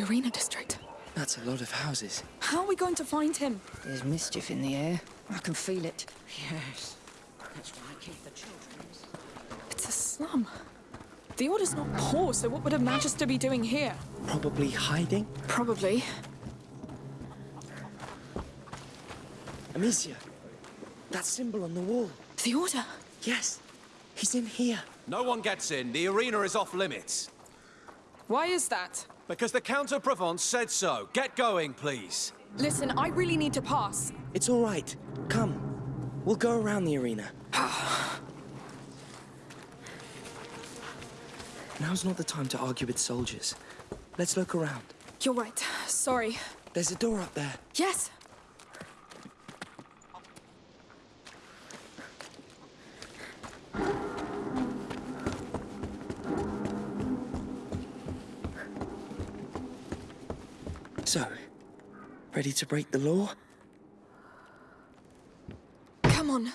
The Arena District. That's a lot of houses. How are we going to find him? There's mischief in the air. I can feel it. Yes. That's why I keep the children. It's a slum. The Order's not poor, so what would a Magister be doing here? Probably hiding. Probably. Amicia, that symbol on the wall. The Order. Yes, he's in here. No one gets in. The arena is off limits. Why is that? Because the Count of Provence said so. Get going, please. Listen, I really need to pass. It's all right. Come. We'll go around the arena. Now's not the time to argue with soldiers. Let's look around. You're right. Sorry. There's a door up there. Yes. So, ready to break the law? Come on.